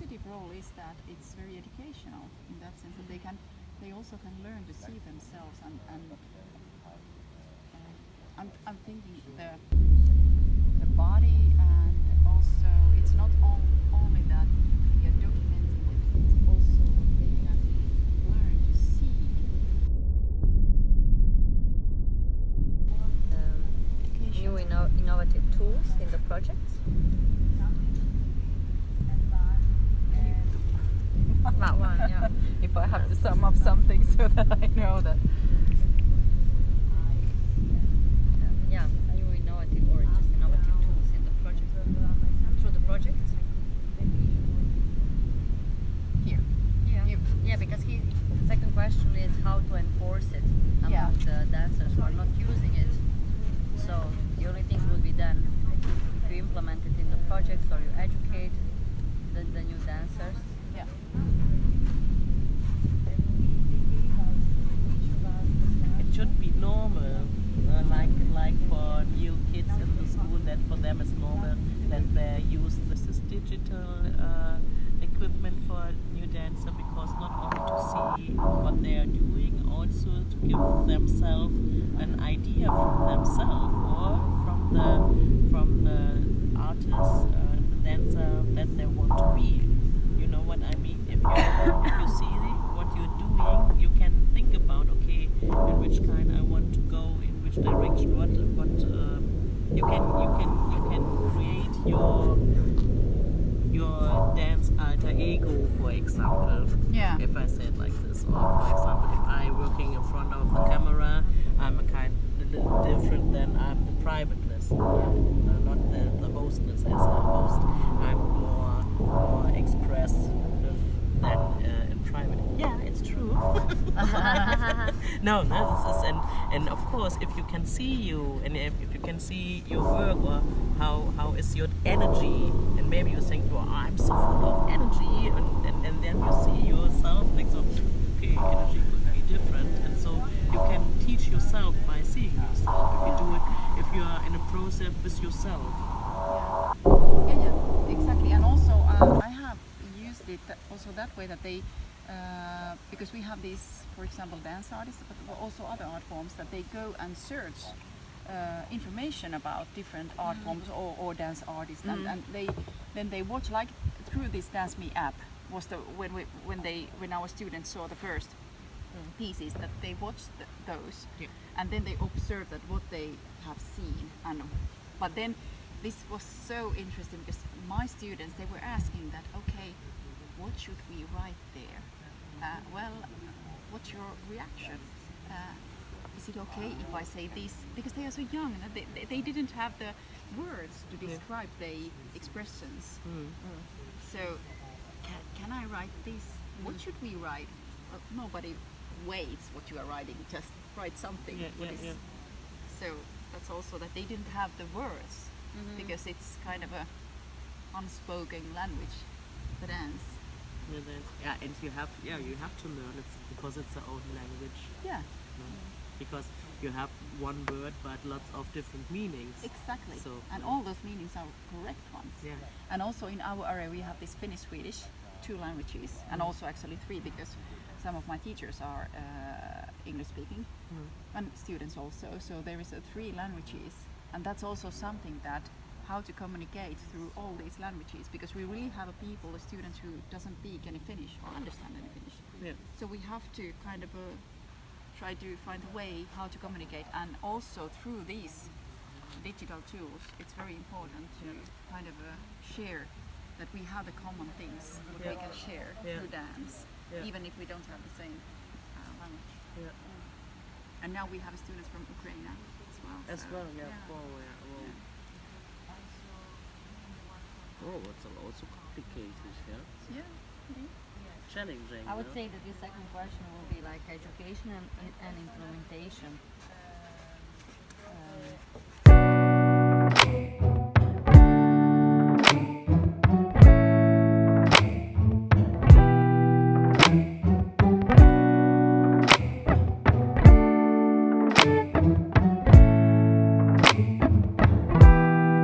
role. Positive role is that it's very educational in that sense that they can, they also can learn to see themselves and, and uh, I'm, I'm thinking the the body and also it's not on, only that we are documenting it, it's also what they can learn to see. Um, new inno- innovative tools in the projects. That one, yeah. if I have to sum up something so that I know that. Yeah, new innovative or just innovative tools in the project. Through the project. Here. Yeah. Yeah, because he, the second question is how to enforce it among Yeah. the dancers who are not using it. So the only thing will be if you implement it in the projects or you educate the, the new dancers. Yeah. It should be normal, uh, like like for new kids in the school, that for them is normal that they use this is digital uh, equipment for new dancer because not only to see what they are doing, also to give themselves an idea from themselves or from the from the artist, uh, the dancer that they want to be. You know what I mean? If you if you see what you're doing, you can think about okay, in which kind I want to go, in which direction, what what uh, you can you can you can create your your dance alter ego, for example. Yeah. If I say it like this, or for example, if I working in front of the camera, I'm a kind little different than I'm the privateness, uh, not the, the as a host. I'm more more expressive than uh, in private. Yeah, it's true. no, no, this is and and of course, if you can see you and if, if you can see your work or how how is your energy, and maybe you think, well, I'm so full of energy, and, and, and then you see yourself like so, okay, energy could be different, and so you can yourself by seeing yourself. If you do it, if you are in a process with yourself. Yeah, yeah, exactly. And also, uh, I have used it also that way that they, uh, because we have these, for example, dance artists, but also other art forms, that they go and search uh, information about different art forms or, or dance artists, and, and they then they watch like through this Dance Me app was the when we, when they when our students saw the first pieces that they watched th- those. Yeah. and then they observe that what they have seen and but then this was so interesting because my students they were asking that okay what should we write there? Uh, well what's your reaction? Uh, is it okay if I say this? Because they are so young and they, they, they didn't have the words to describe their expressions. Mm. so, can, can I write this? What should we write? Well, nobody waits what you are writing. Just write something. Yeah, what yeah, is- yeah. So that's also that they didn't have the words mm-hmm. because it's kind of a unspoken language, the dance. Yeah, that's- yeah, and you have yeah you have to learn it because it's the own language. Yeah, no? Mm-hmm. Because you have one word but lots of different meanings. exactly. So and all those meanings are correct ones. yeah, And also in our area we have this Finnish Swedish, two languages, and also actually three because some of my teachers are uh, English speaking and students also. So there is a three languages, and that's also something that how to communicate through all these languages because we really have a people, a student who doesn't speak any Finnish or understand any Finnish. yeah, So we have to kind of uh, try to find a way how to communicate, and also through these digital tools, it's very important to kind of uh, share that we have the common things that we can share Yeah. through dance, Yeah. even if we don't have the same uh, language. yeah. And now we have students from Ukraine as well. As so, well, yeah. Oh, yeah. Oh, oh it's also complicated, yeah. Yeah. Challenging. I would no? say that the second question will be like education and, and implementation.